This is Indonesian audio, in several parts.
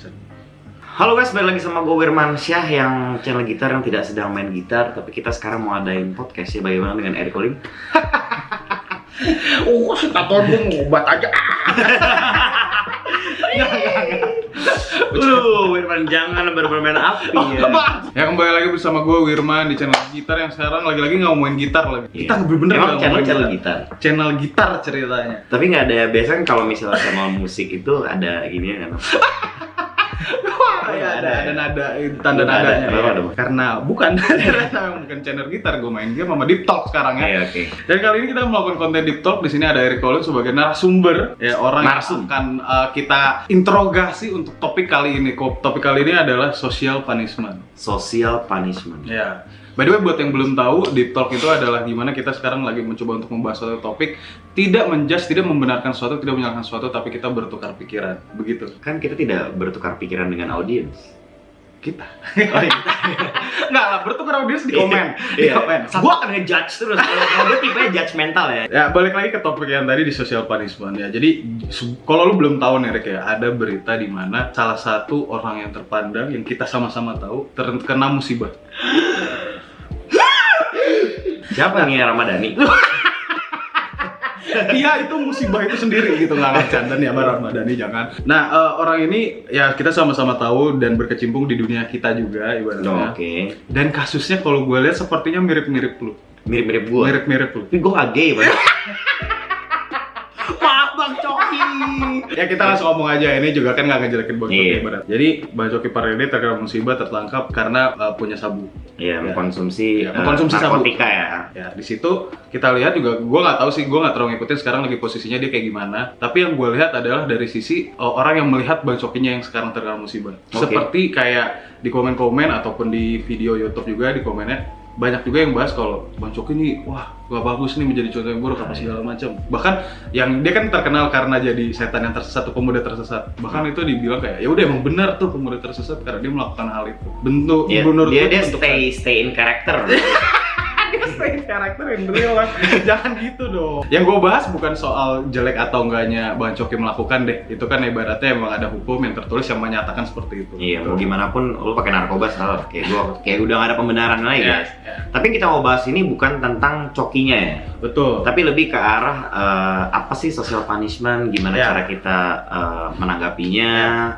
Chan? Halo guys, balik lagi sama gue Wirman Syah yang channel gitar yang tidak sedang main gitar Tapi kita sekarang mau adain podcast ya, bagaimana dengan Eric Olim? Oh, tato gue ngobat aja. Lu, Wirman jangan bermain api ya Ya kembali lagi bersama gue Wirman di channel gitar yang sekarang lagi-lagi nggak ngomongin gitar lagi. Kita bener-bener nggak channel channel gitar? Channel gitar ceritanya. Tapi nggak ada, biasanya kan kalau misalnya channel musik itu ada gini kan Wah, ya, ada, ada nada, tanda Nada, nadanya. kenapa ya. dong? Karena bukan, bukan channel gitar, gue main game sama Deep Talk sekarang ya. Oke, oke Dan kali ini kita melakukan konten Deep Talk. Di sini ada Eric Collins sebagai narasumber, ya orang Narsum. yang akan uh, kita interogasi untuk topik kali ini. Topik kali ini adalah social punishment. Social punishment Ya. By the way, buat yang belum tahu, Deep Talk itu adalah gimana kita sekarang lagi mencoba untuk membahas suatu topik, tidak menjudge, tidak membenarkan suatu, tidak menyalahkan suatu, tapi kita bertukar pikiran. Begitu. Kan kita tidak bertukar pikiran dengan audiens Kita. Oh iya Nggak lah, bertukar audiens di komen. di Iya. komen. Gue akan ngejudge terus, kalau gue tipenya judgmental ya Ya, balik lagi ke topik yang tadi di social punishment ya. Jadi, kalau lu belum tahu nih, Rick ya, ada berita di mana salah satu orang yang terpandang yang kita sama-sama tahu terkena musibah. Siapa nih Ramadhani? Iya itu musibah itu sendiri gitu nggak nggak canda nih sama Ramadhani jangan. Nah eh, orang ini ya kita sama-sama tahu dan berkecimpung di dunia kita juga ibaratnya. Oke Dan kasusnya kalau gue lihat sepertinya mirip-mirip lu, Mirip-mirip gue mirip-mirip lu. Tapi gue gak gay, Pak. Maaf Bang Coki. Ya kita langsung ngomong aja ini juga kan nggak ngejelekin Bang Coki Iya. ibarat. Jadi Bang Coki Parede terkena musibah tertangkap karena eh, punya sabu. Iya, Ya. mengkonsumsi, Iya, mengkonsumsi eh, sabu. ya. Ya di situ kita lihat juga gue nggak tahu sih gue nggak terlalu ngikutin sekarang lagi posisinya dia kayak gimana. Tapi yang gue lihat adalah dari sisi eh, orang yang melihat Bang Cokinya yang sekarang terkena musibah. Oke. Seperti kayak di komen-komen ataupun di video YouTube juga di komennya banyak juga yang bahas kalau Bang Coki ini wah gak bagus nih menjadi contoh yang buruk apa segala macam. Bahkan yang dia kan terkenal karena jadi setan yang tersesat atau pemuda tersesat. Bahkan itu dibilang kayak ya udah emang benar tuh pemuda tersesat karena dia melakukan hal itu. Bentuk Iya, menurut dia dia stay stay in character. stay karakter yang real kan jangan gitu dong yang gue bahas bukan soal jelek atau enggaknya Bang Coki melakukan deh itu kan ibaratnya emang ada hukum yang tertulis yang menyatakan seperti itu iya, mau gimana pun lu pakai narkoba salah. Kayak gua kayak udah gak ada pembenaran lagi, ya, guys. ya. Tapi kita mau bahas ini bukan tentang cokinya ya. betul Tapi lebih ke arah eh, apa sih social punishment, gimana Ya. cara kita eh, menanggapinya.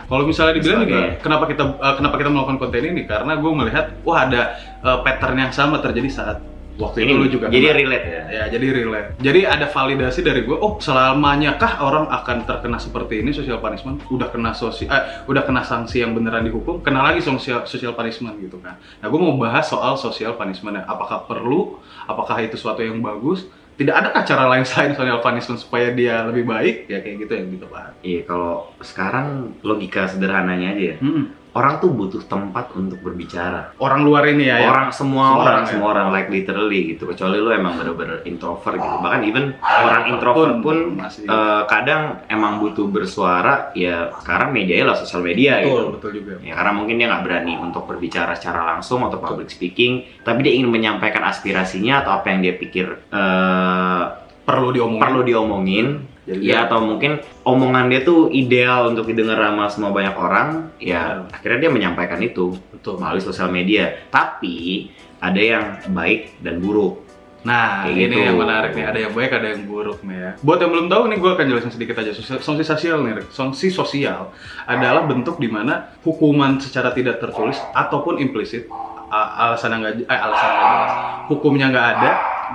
kalau misalnya dibilang juga kenapa kita eh, kenapa kita melakukan konten ini karena gue melihat wah ada eh, pattern yang sama terjadi saat waktu itu lu juga jadi kena. relate ya. Ya, jadi relate. Jadi ada validasi dari gue, oh selamanya kah orang akan terkena seperti ini social punishment? Udah kena sosial, eh, udah kena sanksi yang beneran dihukum, kena lagi social, social punishment gitu kan. Nah, gue mau bahas soal social punishment Apakah perlu? Apakah itu suatu yang bagus? Tidak ada cara lain selain social punishment supaya dia lebih baik? Ya kayak gitu yang kita bahas. Iya, kalau sekarang logika sederhananya aja ya. Hmm. Orang tuh butuh tempat untuk berbicara. Orang luar ini ya, ya. orang semua Semua orang, orang, ya. semua orang like literally gitu kecuali lu emang bener-bener introvert gitu bahkan even orang introvert pun masih eh, kadang emang butuh bersuara ya sekarang medianya lah sosial media betul, gitu betul juga. ya karena mungkin dia nggak berani untuk berbicara secara langsung atau public speaking tapi dia ingin menyampaikan aspirasinya atau apa yang dia pikir eh, Perlu diomongin. perlu diomongin Jadi ya atau mungkin omongan dia tuh ideal untuk didengar sama semua banyak orang ya akhirnya dia menyampaikan itu betul. melalui sosial media. Tapi ada yang baik dan buruk. Nah, Kayak ini gitu. yang menarik nih. Ada yang baik, ada yang buruk nih ya. Buat yang belum tahu nih, gue akan jelasin sedikit aja. Sanksi sosial nih. Sanksi sosial adalah bentuk di mana hukuman secara tidak tertulis ataupun implisit, alasan yang nggak eh, alasan nggak jelas, hukumnya nggak ada,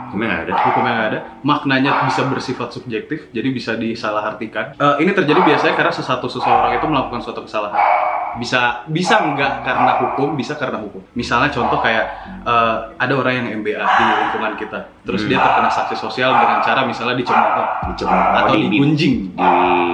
Hukumnya nggak ada. hukumnya nggak ada, maknanya bisa bersifat subjektif, jadi bisa disalahartikan. Eh, ini terjadi biasanya karena sesuatu seseorang itu melakukan suatu kesalahan. Bisa bisa nggak karena hukum, bisa karena hukum. Misalnya contoh kayak eh, ada orang yang MBA di lingkungan kita, terus Hmm. dia terkena sanksi sosial dengan cara misalnya dicemooh Dicemooh atau di, di, digunjing. di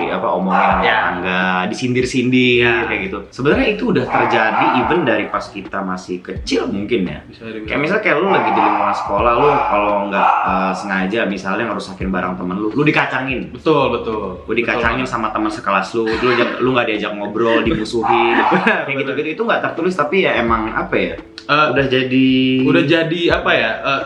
apa omongin sama Ya. tetangga, disindir-sindir Ya. kayak gitu. Sebenarnya itu udah terjadi even dari pas kita masih kecil mungkin ya. Bisa. Kayak misalnya kayak lu lagi di lingkungan sekolah lu kalau nggak eh, sengaja misalnya ngerusakin barang temen lu, lu dikacangin. betul betul. Lu dikacangin Betul sama teman sekelas lu, lu lu nggak diajak ngobrol, dimusuhin, kayak Betul. gitu-gitu itu nggak tertulis tapi ya emang apa ya? Eh, Udah jadi udah jadi apa ya eh,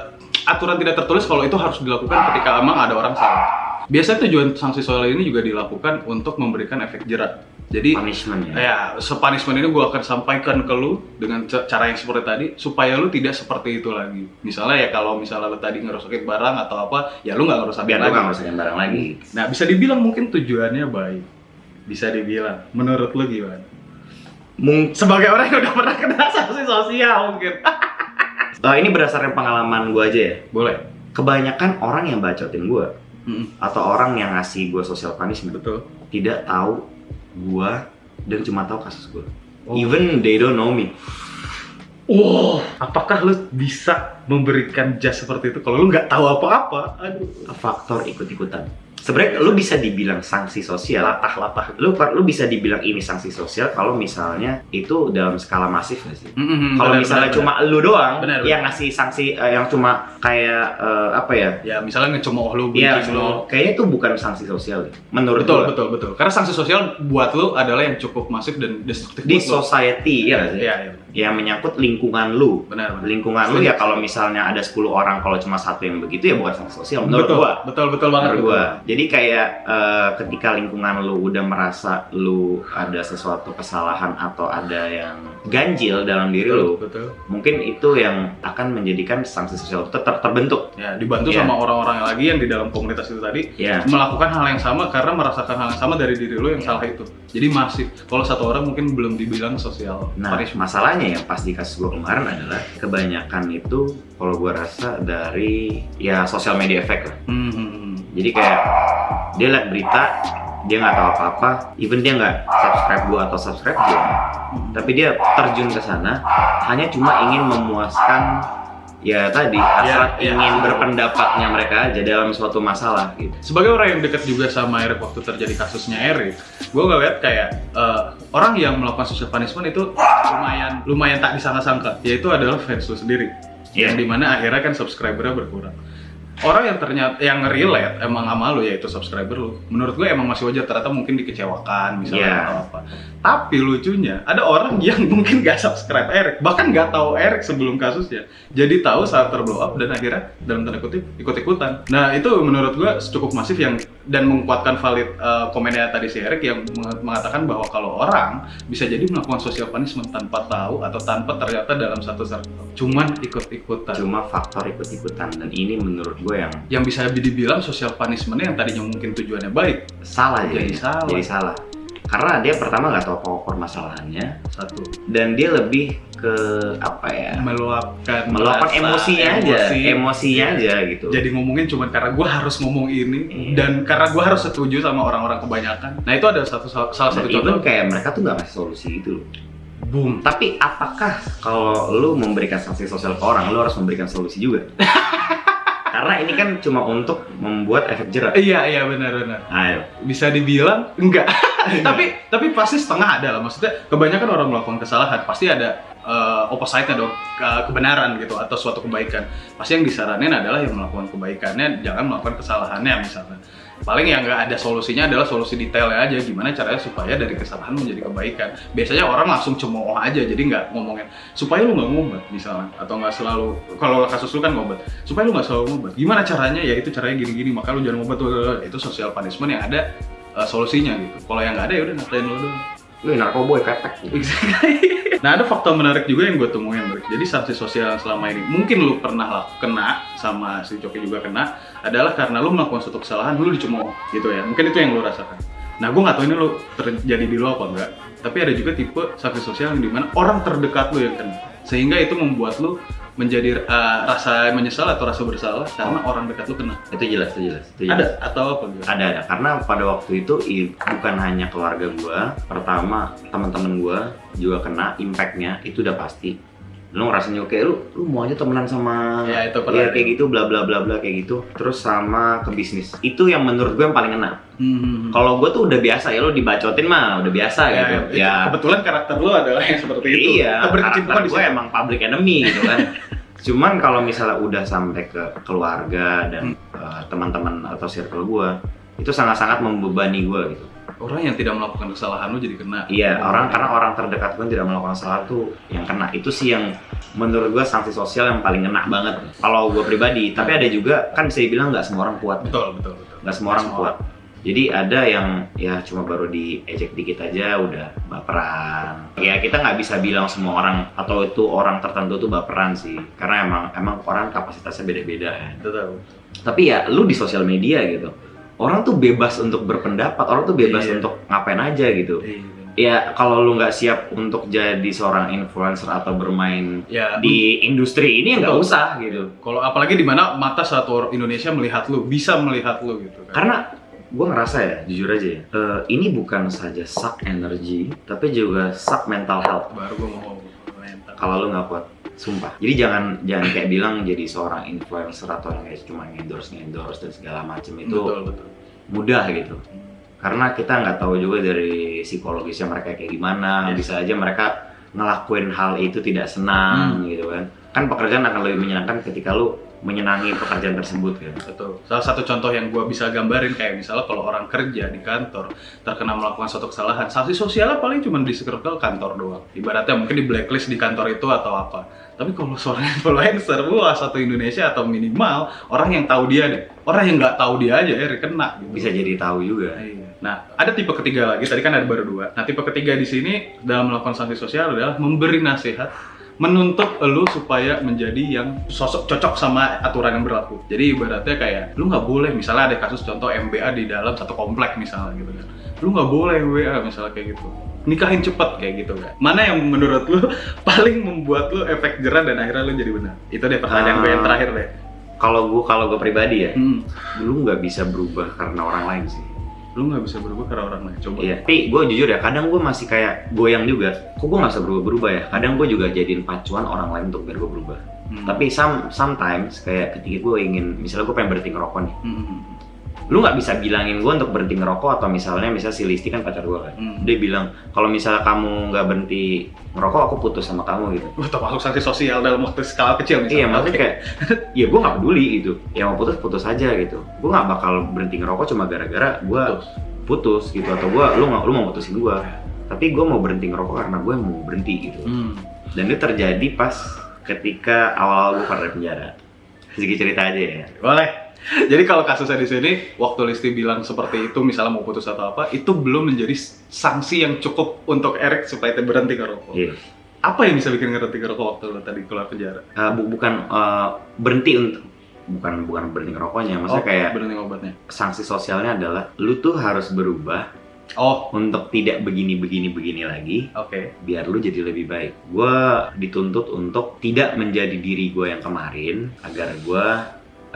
aturan tidak tertulis kalau itu harus dilakukan ketika emang ada orang salah biasanya tujuan sanksi sosial ini juga dilakukan untuk memberikan efek jerak Jadi punishment ya. ya sepunishment ini gue akan sampaikan ke lu dengan ca- cara yang seperti tadi supaya lu tidak seperti itu lagi. Misalnya ya kalau misalnya lu tadi ngerusakin barang atau apa, ya lu nggak ngerusakin Biar lu lagi. ngurusin barang lagi. Nah bisa dibilang mungkin tujuannya baik. Bisa dibilang. Menurut lu gimana? Mung Sebagai orang yang udah pernah kena sanksi sosial mungkin. Eh, ini berdasarkan pengalaman gue aja ya. Boleh. Kebanyakan orang yang bacotin gue Mm-mm. atau orang yang ngasih gue social punishment Betul. tidak tahu gue dan cuma tahu kasus gue. Oh. Even they don't know me. Wow, apakah lu bisa memberikan jas seperti itu kalau lu nggak tahu apa-apa? Aduh. Faktor ikut-ikutan. Sebenarnya lu bisa dibilang sanksi sosial. Latah-latah. Lu lu bisa dibilang ini sanksi sosial kalau misalnya itu dalam skala masif nggak sih? Mm-mm, Kalau benar, misalnya benar, cuma lu doang Benar, yang ngasih sanksi eh, yang cuma kayak eh, apa ya? ya misalnya ngecemooh lu, bucin lu. kayaknya itu bukan sanksi sosial deh. Menurut Betul, gua. betul, betul. Karena sanksi sosial buat lu adalah yang cukup masif dan destruktif Di society ya nggak sih? Iya, iya. Yang menyangkut lingkungan lu. Benar, benar. Lingkungan lu ya kalau misalnya ada 10 orang kalau cuma satu yang begitu ya bukan sanksi sosial menurut betul, gua. Betul, betul banget. Menurut gua. Jadi kayak eh, ketika lingkungan lu udah merasa lu ada sesuatu kesalahan atau ada yang ganjil dalam diri Betul, lu, betul. mungkin itu yang akan menjadikan sanksi sosial ter- terbentuk. Ya, dibantu Iya. sama orang-orang lagi yang di dalam komunitas itu tadi Ya. melakukan hal yang sama karena merasakan hal yang sama dari diri lu yang salah itu. Jadi masif. Kalau satu orang mungkin belum dibilang sosial Nah, punishment. masalahnya yang pas di kasus gue kemarin adalah kebanyakan itu kalau gue rasa dari ya sosial media effect lah. Hmm, hmm, hmm. Jadi kayak dia liat berita, dia nggak tahu apa-apa, even dia nggak subscribe gue atau subscribe dia, tapi dia terjun ke sana hanya cuma ingin memuaskan ya tadi hasrat ya. ingin berpendapatnya mereka aja dalam suatu masalah gitu. Sebagai orang yang dekat juga sama Erik waktu terjadi kasusnya Erik, gue ngeliat kayak eh, orang yang melakukan social punishment itu lumayan lumayan tak disangka-sangka, yaitu adalah fans lu sendiri. Iya. Yang di mana akhirnya kan subscribernya berkurang. Orang yang ternyata yang relate emang sama lu yaitu subscriber lu. Menurut gue emang masih wajar ternyata mungkin dikecewakan misalnya Iya. atau apa. Tapi lucunya ada orang yang mungkin gak subscribe Erik, bahkan gak tahu Erik sebelum kasusnya. Jadi tahu saat terblow up dan akhirnya dalam tanda kutip ikut-ikutan. Nah itu menurut gue cukup masif yang dan menguatkan valid uh, komennya tadi si Erik yang meng- mengatakan bahwa kalau orang bisa jadi melakukan social punishment tanpa tahu atau tanpa ternyata dalam satu circle. Cuman ikut-ikutan. Cuma faktor ikut-ikutan dan ini menurut gue yang Yang bisa dibilang social punishment yang tadinya mungkin tujuannya baik. salah Jadi jadi salah. Jadi salah. Karena dia pertama nggak tahu apa permasalahannya Satu. dan dia lebih ke apa ya? Meluapkan meluapkan emosinya aja, emosi. emosinya aja gitu. jadi ngomongin cuma karena gue harus ngomong ini Iya. dan karena gue harus setuju sama orang-orang kebanyakan nah itu ada satu salah satu Dan contoh kayak mereka tuh nggak ngasih solusi loh. boom Tapi apakah kalau lu memberikan sanksi sosial ke orang, lu harus memberikan solusi juga? Karena ini kan cuma untuk membuat efek jerak. iya iya benar-benar Ayo. bisa dibilang enggak tapi tapi pasti setengah ada lah. Maksudnya kebanyakan orang melakukan kesalahan pasti ada uh, opposite-nya dong ke- kebenaran gitu atau suatu kebaikan. Pasti yang disaranin adalah yang melakukan kebaikannya jangan melakukan kesalahannya misalnya paling yang nggak ada solusinya adalah solusi detailnya aja gimana caranya supaya dari kesalahan menjadi kebaikan. Biasanya orang langsung cemooh aja jadi nggak ngomongin supaya lu nggak ngobat misalnya atau nggak selalu kalau kasus lu kan ngobat supaya lu nggak selalu ngobat gimana caranya? Ya itu caranya gini-gini maka lu jangan ngobat itu social punishment yang ada uh, solusinya gitu. Kalau yang nggak ada ya udah ngatain lo doang. Lu narkoboy pepek gitu. nah ada faktor menarik juga yang gue temuin, Rick. Jadi sanksi sosial selama ini mungkin lu pernah lah kena sama si Coki juga kena adalah karena lu melakukan suatu kesalahan, lu dicemooh gitu ya. Mungkin itu yang lu rasakan. Nah gue nggak tahu ini lu terjadi di lu apa enggak. Tapi ada juga tipe sanksi sosial yang di mana orang terdekat lu yang kena, sehingga itu membuat lu menjadi uh, rasa menyesal atau rasa bersalah karena orang dekat lu kena. Itu jelas, itu jelas. Itu jelas. Ada atau apa gitu? ada ada karena pada waktu itu bukan hanya keluarga gua pertama teman-teman gua juga kena impactnya itu udah pasti lu ngerasanya kayak lu lu mau aja temenan sama Ya, itu ya, kayak gitu bla bla bla bla kayak gitu. Terus sama ke bisnis. Itu yang menurut gue yang paling kena Hmm. kalau gue tuh udah biasa ya lu dibacotin mah udah biasa ya, gitu. itu kebetulan karakter lu adalah yang seperti itu. iya karakter gue emang public enemy gitu kan. Cuman kalau misalnya udah sampai ke keluarga dan Hmm. uh, teman-teman atau circle gue itu sangat-sangat membebani gue gitu orang yang tidak melakukan kesalahan lu jadi kena. Iya, orang karena orang terdekat pun tidak melakukan kesalahan tuh yang kena. Itu sih yang menurut gua sanksi sosial yang paling kena banget. Kalau gua pribadi, tapi ada juga kan bisa dibilang nggak semua orang kuat. betul betul betul. Nggak semua orang kuat. Jadi ada yang ya cuma baru diejek dikit aja udah baperan. Ya kita nggak bisa bilang semua orang atau itu orang tertentu tuh baperan sih, karena emang emang orang kapasitasnya beda-beda ya. Betul. Tapi ya lu di sosial media gitu, orang tuh bebas untuk berpendapat, orang tuh bebas Iya. untuk ngapain aja gitu. Ya kalau lu nggak siap untuk jadi seorang influencer atau bermain Ya, di industri ini ya nggak usah gitu. kalau apalagi di mana mata satu orang Indonesia melihat lu, bisa melihat lu gitu kan. Karena gue ngerasa ya, jujur aja ya, eh, ini bukan saja suck energy, tapi juga suck mental health. baru gue mau. Kalau lu nggak kuat, sumpah. Jadi jangan jangan kayak bilang jadi seorang influencer atau yang kayak cuma endorse endorse dan segala macam itu betul betul. mudah gitu. Karena kita nggak tahu juga dari psikologisnya mereka kayak gimana. Yes. Bisa aja mereka ngelakuin hal itu tidak senang gitu kan. Kan pekerjaan akan lebih menyenangkan ketika lu menyenangi pekerjaan tersebut kan. Betul. Salah satu contoh yang gue bisa gambarin kayak misalnya kalau orang kerja di kantor terkena melakukan suatu kesalahan, sanksi sosialnya paling cuma di circle kantor doang. Ibaratnya mungkin di blacklist di kantor itu atau apa. Tapi kalau seorang influencer, wah satu Indonesia atau minimal orang yang tahu dia deh. Orang yang nggak tahu dia aja ya kena. Gitu. Bisa jadi tahu juga. Iya. Nah, ada tipe ketiga lagi. Tadi kan ada baru dua. Nah, tipe ketiga di sini dalam melakukan sanksi sosial adalah memberi nasihat, menuntut lu supaya menjadi yang sosok cocok sama aturan yang berlaku. Jadi ibaratnya kayak lu nggak boleh, misalnya ada kasus contoh MBA di dalam satu komplek misalnya gitu kan. Lu nggak boleh WA misalnya kayak gitu. Nikahin cepet kayak gitu kan. Mana yang menurut lu paling membuat lu efek jerah dan akhirnya lu jadi benar? Itu deh pertanyaan gue yang Ah. terakhir deh. Kalau gue kalau gue pribadi ya, Hmm. lu nggak bisa berubah karena orang lain sih. Lu nggak bisa berubah karena orang lain. Coba. Iya, tapi gue jujur ya, kadang gue masih kayak goyang juga. Kok gue nggak bisa berubah-berubah ya? Kadang gue juga jadiin pacuan orang lain untuk biar gue berubah. Hmm. Tapi some, sometimes kayak ketika gue ingin, misalnya gue pengen berhenti ngerokok nih, Hmm. Lu nggak bisa bilangin gue untuk berhenti ngerokok atau misalnya misalnya si Listi kan pacar gue kan, Hmm. dia bilang kalau misalnya kamu nggak berhenti ngerokok aku putus sama kamu gitu. Wah, termasuk sanksi sosial dalam waktu skala kecil misalnya. Iya maksudnya kayak, ya gue nggak peduli gitu. Ya mau putus putus aja gitu. Gue nggak bakal berhenti ngerokok cuma gara-gara gue putus gitu atau gue lu nggak lu mau putusin gue. Tapi gue mau berhenti ngerokok karena gue mau berhenti gitu. Hmm. Dan itu terjadi pas ketika awal-awal gue dari penjara. Sedikit cerita aja ya. Boleh. Jadi kalau kasusnya di sini, waktu Listi bilang seperti itu, misalnya mau putus atau apa, itu belum menjadi sanksi yang cukup untuk Erik supaya dia berhenti ngerokok. Iya. Apa yang bisa bikin berhenti ngerokok waktu lo tadi keluar penjara? Eh, bu- bukan eh, berhenti untuk bukan bukan berhenti ngerokoknya, maksudnya Oh, kayak berhenti obatnya. sanksi sosialnya adalah lu tuh harus berubah Oh, untuk tidak begini begini begini lagi oke. biar lu jadi lebih baik. Gue dituntut untuk tidak menjadi diri gue yang kemarin agar gue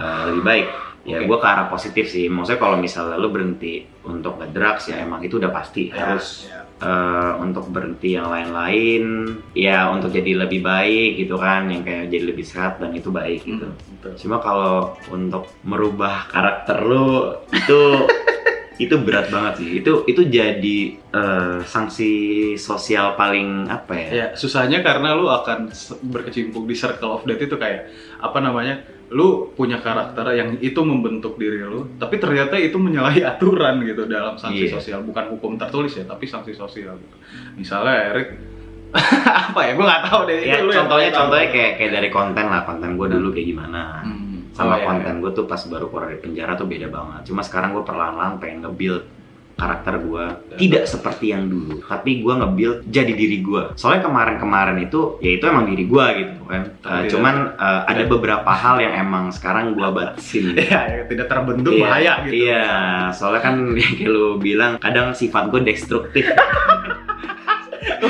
uh, lebih baik. Ya Oke. gue ke arah positif sih. Maksudnya kalau misalnya lu berhenti untuk ngedrugs ya emang itu udah pasti harus Ya. uh, untuk berhenti yang lain-lain ya untuk jadi lebih baik gitu kan yang kayak jadi lebih sehat dan itu baik gitu. Betul. Cuma kalau untuk merubah karakter lu itu itu berat banget sih. Itu itu jadi eh, sanksi sosial paling apa ya? Ya, susahnya karena lu akan berkecimpung di circle of death itu kayak apa namanya? Lu punya karakter yang itu membentuk diri lu, tapi ternyata itu menyalahi aturan gitu dalam sanksi Iya. sosial, bukan hukum tertulis ya, tapi sanksi sosial gitu. Misalnya Erik apa ya? Gue nggak tahu deh. Ya, itu yang contohnya tahu. contohnya kayak kayak dari konten lah konten gue dulu kayak gimana. Hmm. Sama Oh, iya, konten gue tuh pas baru keluar dari penjara tuh beda banget. Cuma sekarang gue perlahan-lahan pengen nge-build karakter gue tidak seperti yang dulu tapi gue nge-build jadi diri gue soalnya kemarin-kemarin itu ya itu emang diri gue gitu kan Uh, cuman uh, ada Tidak. beberapa hal yang emang sekarang gue batasin Iya, ya, tidak terbentuk Iya, bahaya gitu. Iya, soalnya kan yang kayak lu bilang kadang sifat gue destruktif.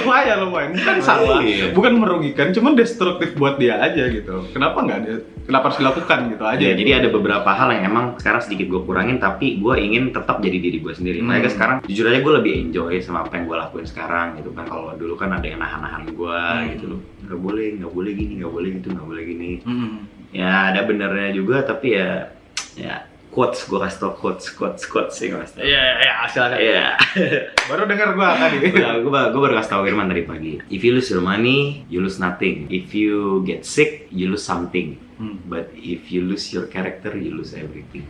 lumayan lumayan salah Iya. bukan merugikan cuman destruktif buat dia aja gitu kenapa nggak ada kenapa harus dilakukan gitu aja Ya, jadi ada beberapa hal yang emang sekarang sedikit gue kurangin, tapi gue ingin tetap jadi diri gue sendiri. Hmm. Makanya sekarang jujur aja gue lebih enjoy sama apa yang gue lakuin sekarang gitu kan. Kalau dulu kan ada yang nahan-nahan gue Hmm. gitu loh. Nggak boleh, nggak boleh gini, nggak boleh gitu, nggak boleh gini. Hmm. Ya ada benernya juga, tapi ya ya quotes gue kasih tau quotes quotes quotes sih gue kasih tau. Iya, iya, silakan. Iya. Baru dengar gua tadi. gue gue baru kasih tau Firman tadi pagi. If you lose your money, you lose nothing. If you get sick, you lose something. Hmm. But if you lose your character, you lose everything.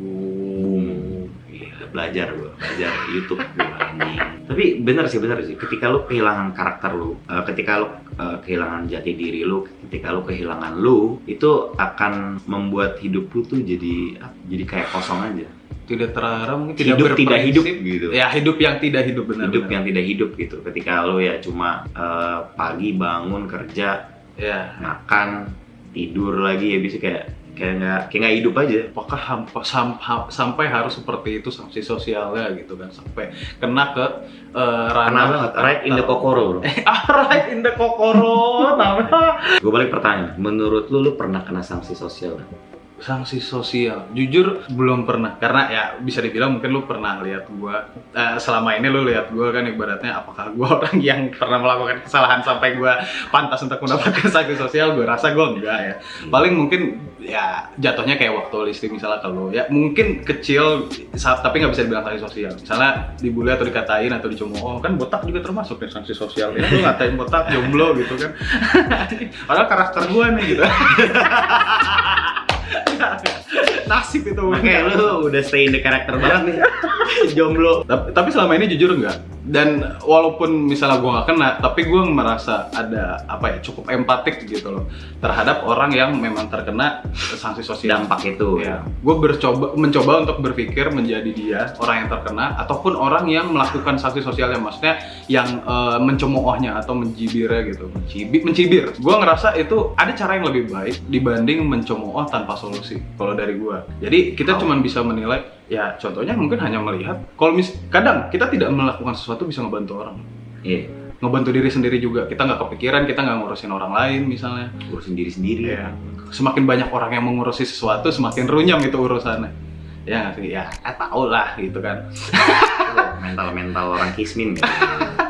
Boom. Belajar gue, belajar YouTube gue anjing. Tapi bener sih, bener sih. Ketika lu kehilangan karakter lu, eh, ketika lu eh, kehilangan jati diri lu, ketika lu kehilangan lu, itu akan membuat hidup lu tuh jadi ah, jadi kayak kosong aja. tidak terarah mungkin hidup tidak hidup berprinsip. gitu ya hidup yang tidak hidup benar hidup benar. yang tidak hidup gitu ketika lo ya cuma eh, pagi bangun kerja ya makan tidur lagi ya bisa kayak kayak nggak kayak nggak hidup aja. Apakah hampa- sam- ha- sampai harus seperti itu sanksi sosialnya gitu kan sampai kena ke Kena ranah banget, right in the kokoro bro. Ah, right in the kokoro gue balik pertanyaan. Menurut lu lu pernah kena sanksi sosial? Sanksi sosial. Jujur belum pernah. Karena ya bisa dibilang mungkin lu pernah lihat gua eh, selama ini lu lihat gua kan ibaratnya apakah gua orang yang pernah melakukan kesalahan sampai gua pantas untuk mendapatkan sanksi sosial gua rasa gua enggak ya. Paling mungkin ya jatuhnya kayak waktu listrik misalnya kalau ya mungkin kecil tapi nggak bisa dibilang sanksi sosial. Misalnya dibully atau dikatain atau dicemooh kan botak juga termasuk ya sanksi sosial ya lu ngatain botak jomblo gitu kan. Padahal karakter gua nih gitu nasib itu. Makanya lu udah stay in the character banget nih. Jomblo. Tapi, tapi selama ini jujur enggak dan walaupun misalnya gue nggak kena tapi gue merasa ada apa ya cukup empatik gitu loh terhadap orang yang memang terkena sanksi sosial. Dampak itu ya. Gue bercoba mencoba untuk berpikir menjadi dia orang yang terkena ataupun orang yang melakukan sanksi sosialnya. Maksudnya yang eh, mencemoohnya atau mencibirnya gitu. Mencibir. Mencibir. Gue ngerasa itu ada cara yang lebih baik dibanding mencemooh tanpa solusi kalau dari gue jadi kita Oh. cuman bisa menilai ya contohnya mungkin hanya melihat. Kalau mis kadang kita tidak melakukan sesuatu bisa ngebantu orang iya ngebantu diri sendiri juga kita nggak kepikiran kita nggak ngurusin orang lain misalnya urusin diri sendiri Iya. Semakin banyak orang yang mengurusi sesuatu, semakin runyam itu urusannya. Ya nggak sih? Ya, eh, tau lah gitu kan. mental mental orang kismin kan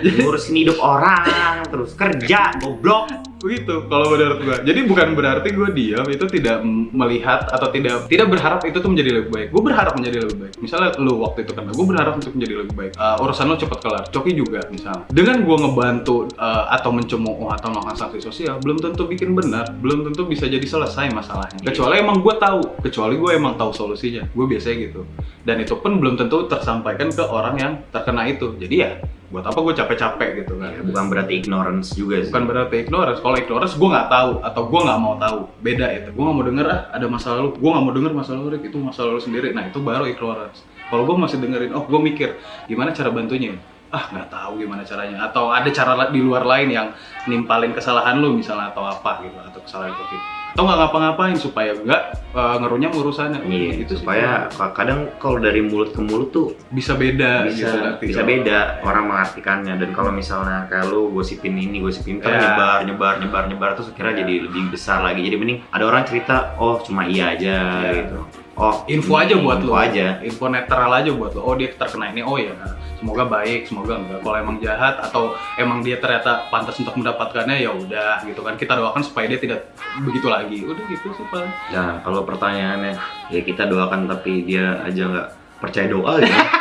ngurusin hidup orang terus kerja goblok Begitu kalau menurut gua. Jadi bukan berarti gua diam itu tidak melihat atau tidak tidak berharap itu tuh menjadi lebih baik. Gue berharap menjadi lebih baik. Misalnya lu waktu itu kena, gue berharap untuk menjadi lebih baik. Uh, urusan lu cepat kelar. Coki juga misalnya. Dengan gua ngebantu uh, atau mencemooh atau melakukan sanksi sosial, belum tentu bikin benar, belum tentu bisa jadi selesai masalahnya. Kecuali emang gua tahu, kecuali gue emang tahu solusinya. Gue biasanya gitu. Dan itu pun belum tentu tersampaikan ke orang yang terkena itu. Jadi ya buat apa gue capek-capek gitu kan? Ya, bukan berarti ignorance juga sih. Bukan berarti ignorance. Kalau ignorance gue nggak tahu atau gue nggak mau tahu. Beda itu. Gue nggak mau denger ah ada masalah lu gue nggak mau denger masalah lu itu masalah lu sendiri. Nah itu baru ignorance. Kalau gue masih dengerin oh gue mikir gimana cara bantunya ah nggak tahu gimana caranya. Atau ada cara di luar lain yang nimpalin kesalahan lu misalnya atau apa gitu atau kesalahan kopi atau nggak ngapa-ngapain supaya nggak uh, ngerunyam urusannya Iya, Gitu sih. supaya ka- kadang kalau dari mulut ke mulut tuh bisa beda bisa gitu nanti. bisa beda orang mengartikannya dan kalau misalnya kayak lu gosipin ini gosipin itu Ya. nyebar nyebar nyebar nyebar terus akhirnya Ya. jadi lebih besar lagi jadi mending ada orang cerita oh cuma iya aja Ya. gitu oh info aja buat info lo aja. Info netral aja buat lo oh dia terkena ini. Oh ya semoga baik semoga enggak. Kalau emang jahat atau emang dia ternyata pantas untuk mendapatkannya ya udah gitu kan. Kita doakan supaya dia tidak begitu lagi. Udah gitu sih paling nah kalau pertanyaannya ya kita doakan tapi dia aja nggak percaya doa ya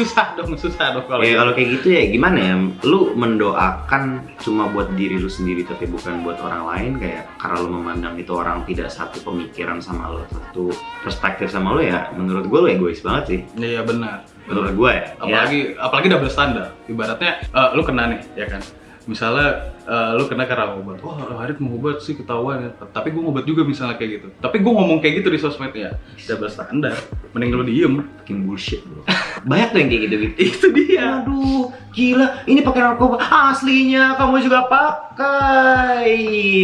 susah dong susah dong kalau ya gitu. kalau kayak gitu ya gimana ya? Lu mendoakan cuma buat diri lu sendiri tapi bukan buat orang lain? Kayak karena lu memandang itu orang tidak satu pemikiran sama lu satu perspektif sama lu ya menurut gue lu egois banget sih. Iya benar. Menurut gue ya. Apalagi apalagi double standar ibaratnya eh, lu kena nih ya kan? Misalnya eh, lu kena karena obat. Wah Harit mau obat sih ketahuan ya. Tapi gue ngobat juga misalnya kayak gitu. Tapi gue ngomong kayak gitu di sosmed ya. Double standar. Mending lu diem. Bikin bullshit bro. Banyak tuh yang kayak gitu gitu. Itu dia. Aduh, gila, ini pakai narkoba. Aslinya kamu juga pakai.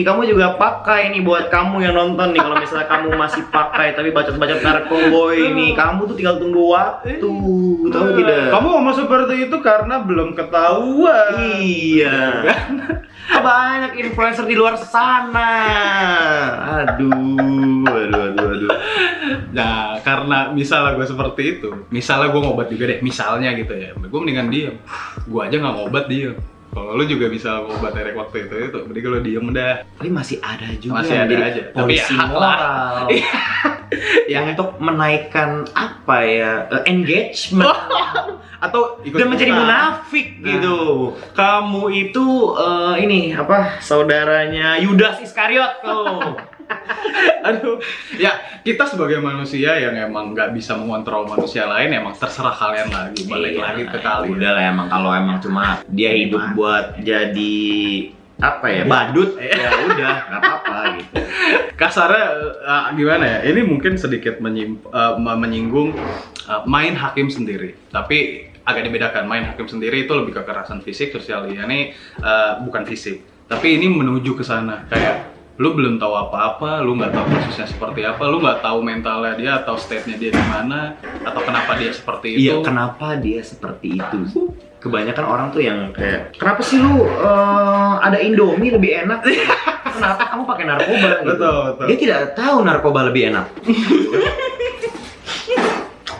Kamu juga pakai ini buat kamu yang nonton nih. Kalau misalnya kamu masih pakai tapi bacot-bacot narkoba ini, kamu tuh tinggal tunggu waktu. Tahu tidak? kamu ngomong seperti itu karena belum ketahuan. Iya. Banyak influencer di luar sana. Aduh, aduh, aduh, aduh. Nah, karena misalnya gue seperti itu, misalnya gue ngobat juga deh, misalnya gitu ya, gue mendingan diem. Gue aja nggak ngobat diem. Kalau lu juga bisa ngobat Erek waktu itu, itu mending lu diem dah. Tapi masih ada juga Masih yang ada aja. Tapi ya polisi hak lah. moral. Ya, untuk menaikkan apa ya eh, engagement atau ikut dan menjadi munafik Nah. gitu. Kamu itu eh, ini apa saudaranya Yudas Iskariot tuh. Aduh, ya kita sebagai manusia yang emang nggak bisa mengontrol manusia lain, emang terserah kalian lagi, balik Iya, lagi ke kalian. Udah lah emang kalau emang cuma dia hidup buat jadi apa ya badut ya udah nggak apa-apa gitu kasarnya uh, gimana ya? Ini mungkin sedikit uh, me- menyinggung uh, main hakim sendiri. Tapi agak dibedakan. Main hakim sendiri itu lebih ke kekerasan fisik, sosial. Ini uh, bukan fisik. Tapi ini menuju ke sana. Kayak lu belum tahu apa-apa, lu nggak tahu prosesnya seperti apa, lu nggak tahu mentalnya dia atau state-nya dia di mana, atau kenapa dia seperti itu. Iya, kenapa dia seperti itu? Kebanyakan orang tuh yang kayak, kenapa sih lu eh, ada Indomie lebih enak? kenapa kamu pakai narkoba? Gitu. Betul, betul. Dia tidak tahu narkoba lebih enak.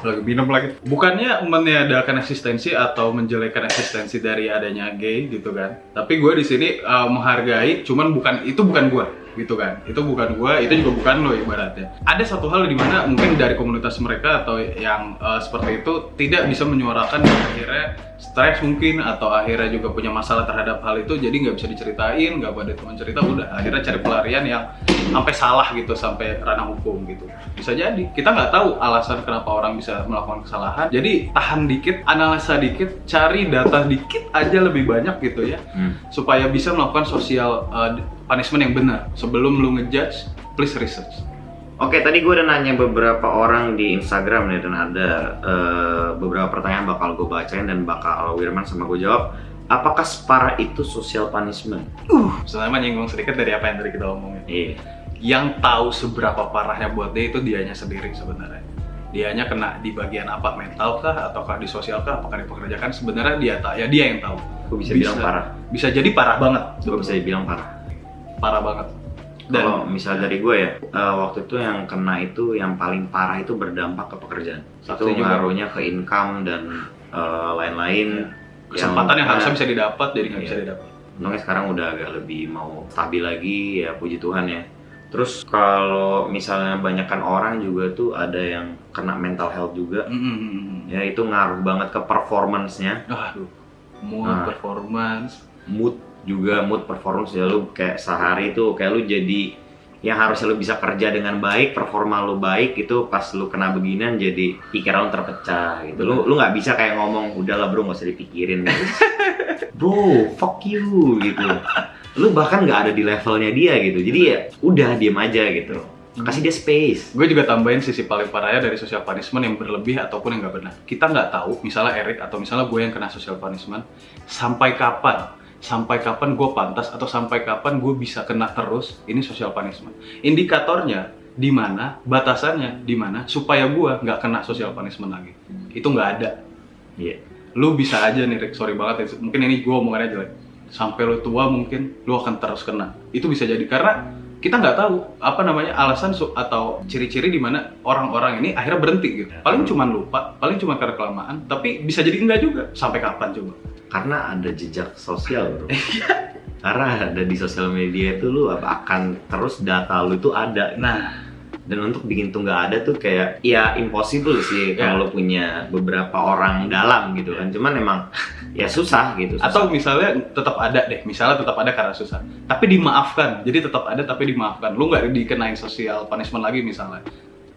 lagi minum lagi bukannya meniadakan eksistensi atau menjelekkan eksistensi dari adanya gay gitu kan tapi gue di sini uh, menghargai cuman bukan itu bukan gue gitu kan. Itu bukan gue itu juga bukan lo ibaratnya. Ada satu hal di mana mungkin dari komunitas mereka atau yang uh, seperti itu tidak bisa menyuarakan dan akhirnya stres mungkin atau akhirnya juga punya masalah terhadap hal itu jadi nggak bisa diceritain nggak ada teman cerita udah akhirnya cari pelarian yang sampai salah gitu sampai ranah hukum gitu. Bisa jadi. Kita nggak tahu alasan kenapa orang bisa melakukan kesalahan. Jadi tahan dikit analisa dikit cari data dikit aja lebih banyak gitu ya. Hmm. supaya bisa melakukan sosial uh, punishment yang benar sebelum lu ngejudge please research Oke, tadi gue udah nanya beberapa orang di Instagram nih dan ada eh, beberapa pertanyaan bakal gue bacain dan bakal Wirman sama gue jawab. Apakah separah itu social punishment? selama nyinggung sedikit dari apa yang tadi kita omongin Iya. yang tahu seberapa parahnya buat dia itu dianya sendiri sebenarnya dianya kena di bagian apa mental kah ataukah di sosial kah apakah dipekerjakan sebenarnya dia tak ya dia yang tahu Gue bisa, bilang parah. bisa jadi parah banget Gue bisa bilang parah. Parah banget dan Kalau misal dari gue ya, eh, waktu itu yang kena itu yang paling parah itu berdampak ke pekerjaan. Satu itu juga. ngaruhnya ke income dan eh, lain-lain. kesempatan yang, harusnya eh, bisa didapat jadi nggak Iya. bisa didapat Untungnya sekarang udah agak lebih mau stabil lagi ya puji Tuhan ya. Terus kalau misalnya banyakkan orang juga tuh ada yang kena mental health juga. Mm-mm. Ya itu ngaruh banget ke performance-nya, aduh mood Nah. performance mood juga mood performance ya lu kayak sehari itu kayak lu jadi yang harusnya lu bisa kerja dengan baik, performa lu baik itu pas lu kena beginian jadi pikiran lu terpecah gitu. Lu lu nggak bisa kayak ngomong udahlah bro nggak usah dipikirin. bro, fuck you gitu. Lu bahkan nggak ada di levelnya dia gitu. Jadi ya udah diem aja gitu. Kasih dia space. gue juga tambahin sisi paling parahnya dari social punishment yang berlebih ataupun yang nggak benar. Kita nggak tahu, misalnya Erik atau misalnya gue yang kena social punishment, sampai kapan, sampai kapan gue pantas atau sampai kapan gue bisa kena terus ini social punishment. Indikatornya di mana, batasannya di mana, supaya gue nggak kena social punishment lagi. Itu nggak ada. Iya. Lu bisa aja nih, Rick, sorry banget ya, mungkin ini gue omongannya jelek. Sampai lu tua mungkin lu akan terus kena. Itu bisa jadi karena kita nggak tahu apa namanya alasan atau ciri-ciri di mana orang-orang ini akhirnya berhenti gitu. Paling cuma lupa, paling cuma karena kelamaan, tapi bisa jadi enggak juga. Sampai kapan coba? Karena ada jejak sosial bro. Karena ada di sosial media itu lu apa akan terus data lu itu ada Nah, dan untuk bikin tuh nggak ada tuh kayak ya impossible sih Ya. kalau lo punya beberapa orang dalam gitu kan cuman emang ya susah gitu susah. atau misalnya tetap ada deh, misalnya tetap ada karena susah, tapi dimaafkan. Jadi tetap ada tapi dimaafkan. Lu nggak dikenain social punishment lagi misalnya.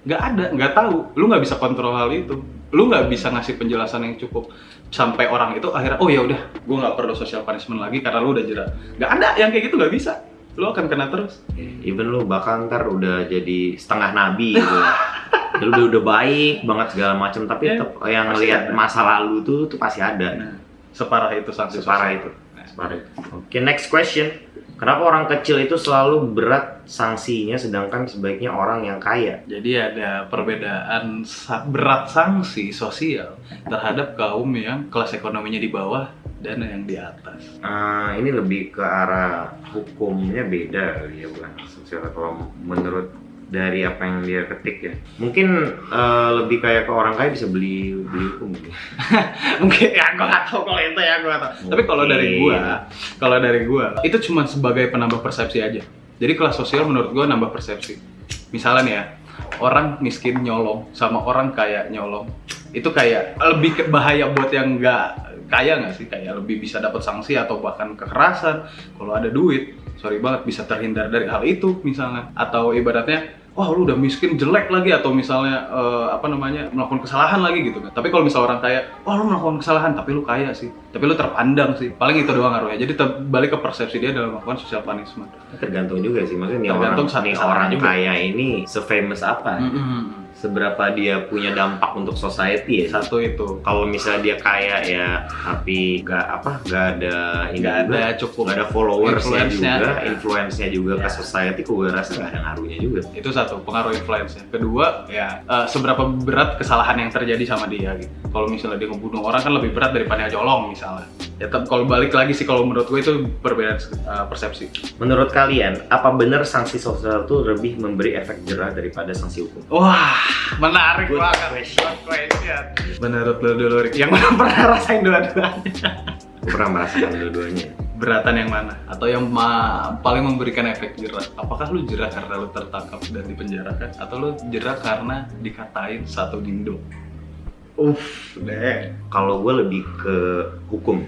Nggak ada, nggak tahu. Lu nggak bisa kontrol hal itu. Lu nggak bisa ngasih penjelasan yang cukup sampai orang itu akhirnya oh ya udah, gue nggak perlu social punishment lagi karena lu udah jerah. Nggak ada yang kayak gitu nggak bisa. Lu akan kena terus. even lu bahkan ntar udah jadi setengah nabi gitu. Lu udah udah baik banget segala macam tapi Ya, tetap yang lihat masa lalu tuh tuh pasti ada. Nah, separah itu sanksi separah sosial. itu separah itu. Oke next question. Kenapa orang kecil itu selalu berat sanksinya sedangkan sebaiknya orang yang kaya? Jadi ada perbedaan berat sanksi sosial terhadap kaum yang kelas ekonominya di bawah dan yang di atas. Eh, ini lebih ke arah hukumnya beda kali ya bukan sosial kalau menurut dari apa yang dia ketik ya mungkin eh, lebih kayak ke orang kaya bisa beli beli hukum gitu. Mungkin ya gua nggak tahu kalau itu ya gua nggak tahu. Tapi kalau dari Mungkin. gua, kalau dari gua itu cuma sebagai penambah persepsi aja. Jadi kelas sosial menurut gua nambah persepsi. Misalnya nih ya, orang miskin nyolong sama orang kaya nyolong itu kayak lebih bahaya buat yang nggak kaya nggak sih? Kayak lebih bisa dapat sanksi atau bahkan kekerasan. Kalau ada duit sorry banget bisa terhindar dari hal itu misalnya. Atau ibaratnya wah lu udah miskin jelek lagi. Atau misalnya eh, apa namanya melakukan kesalahan lagi gitu kan. Tapi kalau misalnya orang kaya wah lu melakukan kesalahan tapi lu kaya sih. Tapi lu terpandang sih. Paling itu doang ngaruhnya. Jadi balik ke persepsi dia dalam melakukan social punishment. Tergantung juga sih. Maksudnya nih Tergantung orang nih orang juga. kaya ini se-famous apa? Mm-mm. Seberapa dia punya dampak untuk society ya? Satu itu. Kalau misalnya dia kaya ya tapi nggak apa nggak ada nggak ada cukup nggak ada followersnya Influence-nya. juga. Influence-nya juga ke Ya. society gue rasa nggak ada ngaruhnya juga. Itu satu pengaruh influence kedua ya. eh, seberapa berat kesalahan yang terjadi sama dia gitu. Kalau misalnya dia ngebunuh orang kan lebih berat daripada nyolong misalnya. Ya tetap kalau balik lagi sih kalau menurut gue itu perbedaan eh, persepsi. Menurut kalian apa benar sanksi sosial itu lebih memberi efek jerah daripada sanksi hukum? Wah menarik Good banget question. Good question. menurut lo dulu Rick yang mana pernah rasain dua-duanya. Pernah merasakan dua-duanya. Beratan yang mana? Atau yang ma- paling memberikan efek jerah? Apakah lu jerah karena lu tertangkap dan dipenjarakan? Atau lu jerah karena dikatain satu dindo? Uff deh. Kalau gue lebih ke hukum.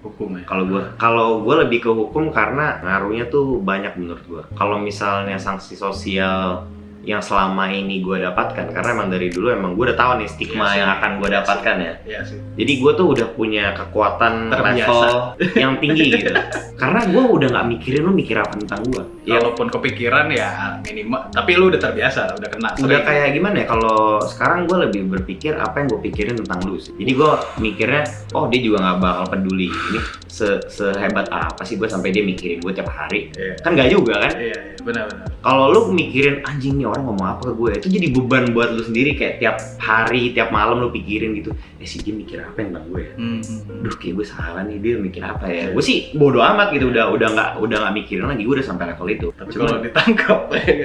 Hukum ya? Kalau gue kalau gue lebih ke hukum karena ngaruhnya tuh banyak menurut gue kalau misalnya sanksi sosial yang selama ini gue dapatkan karena emang dari dulu emang gue udah tahu nih stigma Iya sih. yang akan gue dapatkan ya. Iya sih. Jadi gue tuh udah punya kekuatan Terbiasa. level yang tinggi gitu. Karena gue udah nggak mikirin lu mikir apa tentang gue ya Kalaupun kepikiran ya minimal, tapi lu udah terbiasa, udah kena. udah kayak gimana ya kalau sekarang gue lebih berpikir apa yang gue pikirin tentang lu sih. Jadi gue mikirnya oh dia juga nggak bakal peduli ini se sehebat apa sih gue sampai dia mikirin gue tiap hari. Iya, kan gak juga kan? Iya, iya, benar-benar. kalau lu mikirin anjing nih orang ngomong apa ke gue. Itu jadi beban buat lu sendiri kayak tiap hari tiap malam lu pikirin gitu eh si dia mikir apa tentang gue ya? Hmm. Duh kayak gue salah nih dia mikir apa ya? Gue sih bodoh amat gitu udah udah nggak udah nggak mikirin lagi gue udah sampai level itu. Tapi Cuman- kalau ditangkap,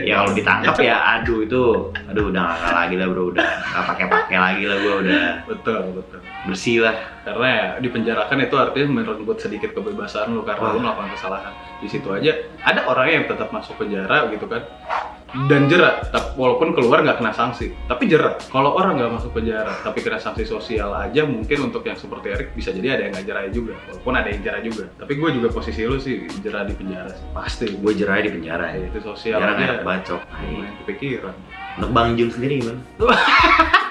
ya kalau ditangkap ya aduh itu aduh udah nggak lagi lah bro udah nggak pakai pakai lagi lah gue udah. Betul, betul. Bersih lah Karena ya dipenjarakan itu artinya merenggut sedikit kebebasan lu karena lu melakukan kesalahan. Di situ aja ada orang yang tetap masuk penjara gitu kan. Dan jerat, walaupun keluar nggak kena sanksi, tapi jerat. Kalau orang nggak masuk penjara, tapi kena sanksi sosial aja, mungkin untuk yang seperti Erik bisa jadi ada yang nggak jerah juga, walaupun ada yang jerah juga. Tapi gue juga posisi lu sih jerah di penjara sih, pasti. gue jerai di penjara ya itu sosial penjara aja enak bacok kepikiran untuk bang Jun sendiri gimana ya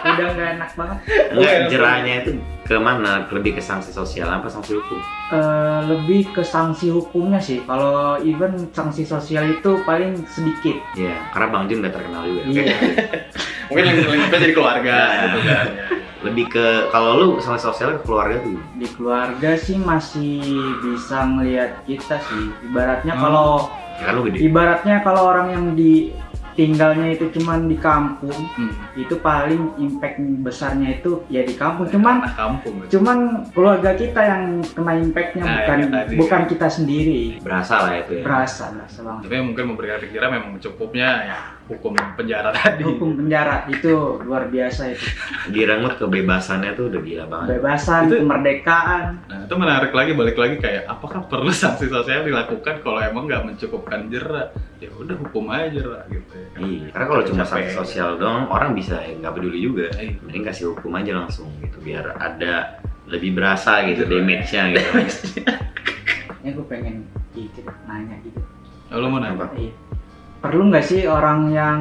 udah nggak enak banget. Enggak, Iya, jerahnya itu ke mana? Lebih ke sanksi sosial apa sanksi hukum? Eh, lebih ke sanksi hukumnya sih. Kalau even sanksi sosial itu paling sedikit. Iya, karena bang Jun udah terkenal juga. Iya. mungkin yang lingkupnya jadi keluarga gitu kan lebih ke kalau lu sanksi sosial ke keluarga tuh di keluarga sih masih bisa ngelihat kita sih. Ibaratnya Hmm. kalau ya kan lu gede. ibaratnya kalau orang yang di tinggalnya itu cuman di kampung. Hmm. itu paling impact besarnya itu ya di kampung. Cuman anak kampung gitu. cuman keluarga kita yang kena impactnya Nah, bukan tadi. bukan kita sendiri. Berasa lah itu ya. Berasa berasa banget. Tapi mungkin memberikan pikiran memang cukupnya ya hukum penjara tadi. Hukum penjara itu luar biasa itu. Direnggut kebebasannya tuh udah gila banget. Kebebasan Itu- kemerdekaan. Nah itu menarik lagi balik lagi kayak apakah perlu sanksi sosial dilakukan kalau emang nggak mencukupkan jerah ya udah hukum aja jerah gitu ya kan. Iya, karena kalau cuma sanksi sosial doang orang bisa nggak peduli juga. Iya. Mending kasih hukum aja langsung gitu biar ada lebih berasa gitu Iya. damage-nya gitu. ya gue pengen gitu nanya gitu Oh, lo mau nanya Apa? Iya. perlu nggak sih orang yang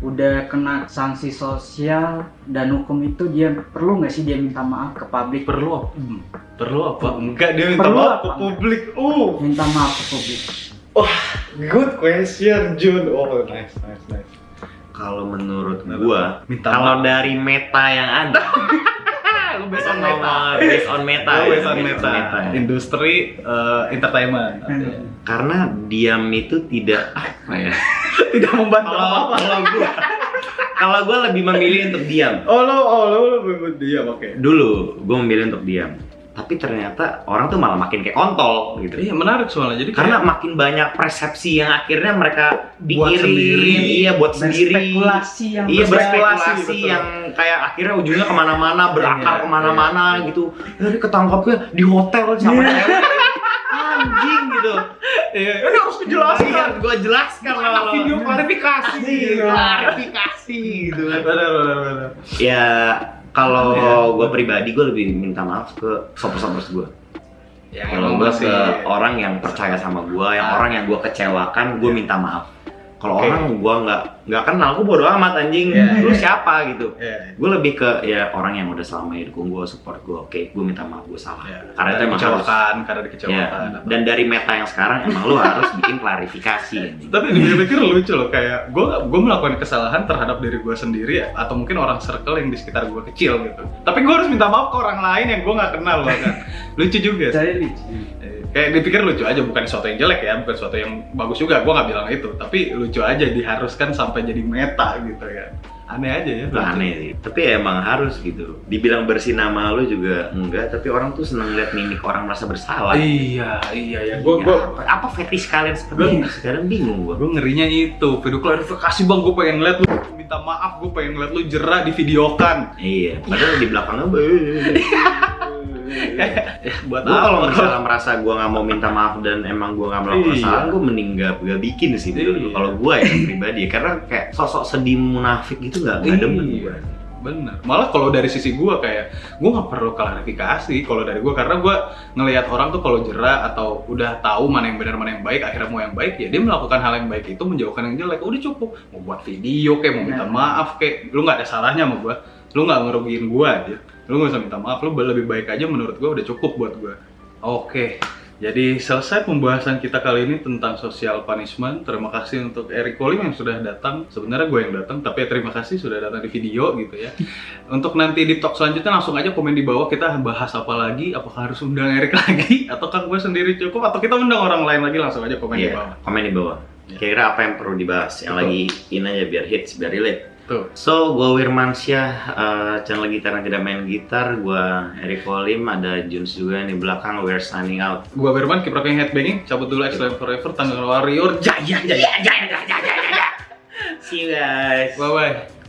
udah kena sanksi sosial dan hukum itu dia perlu nggak sih dia minta maaf ke publik perlu apa Hmm. perlu apa enggak dia minta Perlu maaf ke publik uh minta maaf ke publik good question Jun oh nice nice nice Kalau menurut gua, minta kalau dari meta yang ada, lu based on meta based on meta, Oh, ya, based on meta. ya. Industri eh, entertainment. Hmm. Karena diam itu tidak apa ya? Tidak membantu Kalau apa-apa. kalau gua, kalau gua lebih memilih untuk diam. Oh lo, oh lo, lo diam, oke. Dulu gua memilih untuk diam. Tapi ternyata orang tuh malah makin kayak kontol gitu. Iya menarik soalnya. Jadi karena kayak makin banyak persepsi yang akhirnya mereka Buat pikirin sendiri. iya buat sendiri berspekulasi yang iya berspekulasi, yang kayak akhirnya ujungnya ke mana-mana berakar Iya, ke mana-mana iya. gitu dari ketangkapnya di hotel sama Iya. cewek anjing gitu iya, ini harus dijelaskan. gue jelaskan Anak lah video klarifikasi. Iya, klarifikasi gitu Benar, benar, benar. ya kalau Iya. gue pribadi gue lebih minta maaf ke sopers-sopers gue Ya, kalau gue ke orang yang percaya sama gue yang Ah. orang yang gue kecewakan gue minta maaf Kalau Oke. orang gua nggak nggak kenal, gua bodo amat anjing. Iya. Lu siapa gitu? Iya. Gue lebih ke ya orang yang udah selama hidup gue support gue. Oke, gue minta maaf gue salah. Ya, Karena itu emang harus. karena dikecewakan. atau- dan dari meta yang sekarang emang lu harus bikin klarifikasi. anjing. Tapi dipikir lucu loh, kayak gue gue melakukan kesalahan terhadap diri gue sendiri ya, atau mungkin orang circle yang di sekitar gue kecil gitu. Tapi gue harus minta maaf ke orang lain yang gue nggak kenal loh kan. Lucu juga. sih. Kayak dipikir lucu aja, bukan sesuatu yang jelek ya, bukan sesuatu yang bagus juga. Gue nggak bilang itu, tapi lucu aja diharuskan sampai jadi meta gitu ya. Aneh aja ya. Itu aneh sih. Tapi ya emang harus gitu. Dibilang bersih nama lu juga enggak, tapi orang tuh seneng lihat mimik orang merasa bersalah. Iya, iya ya. Gue Ya, gue apa, apa fetish kalian seperti Gua- ini? Sekarang bingung gua. gue ngerinya itu video klarifikasi bang gue pengen ngeliat lu minta maaf gue pengen ngeliat lu jerah di videokan Iya, padahal di belakangnya buat Gue kalau misalnya merasa gue nggak mau minta maaf dan emang gue nggak melakukan Iya. kesalahan, gue mending nggak bikin sih. menurut gua. Iya. Kalau gue ya pribadi, karena kayak sosok sedih munafik gitu nggak nggak demen Iya. gue. bener malah kalau dari sisi gue kayak gue nggak perlu klarifikasi kalau dari gue karena gue ngelihat orang tuh kalau jerah atau udah tahu mana yang benar mana yang baik akhirnya mau yang baik ya dia melakukan hal yang baik itu menjauhkan yang jelek udah cukup mau buat video kayak mau minta maaf kayak lu nggak ada salahnya sama gue lu nggak ngerugiin gue aja lu nggak usah minta maaf lu lebih baik aja menurut gue udah cukup buat gue oke jadi selesai pembahasan kita kali ini tentang social punishment. Terima kasih untuk Eric Kolim yang sudah datang. Sebenarnya gue yang datang, tapi ya terima kasih sudah datang di video gitu ya. Untuk nanti di talk selanjutnya langsung aja komen di bawah kita bahas apa lagi. Apakah harus undang Eric lagi? Ataukah gue sendiri cukup? Atau kita undang orang lain lagi langsung aja komen di Iya, bawah. komen di bawah. Iya. Kira-kira apa yang perlu dibahas? Yang Betul. lagi in aja biar hits, biar relate. Tuh. So, gue Wirmansyah, eh, channel gitar yang tidak main gitar. Gue Eric Kolim, ada Juns juga yang di belakang. We're signing out. Gue Berman, keep rocking headbanging. Cabut dulu Excellent Forever, Tanggal Warrior. Jaya, jaya, jaya, jaya, jaya, jaya. See you guys. Bye-bye.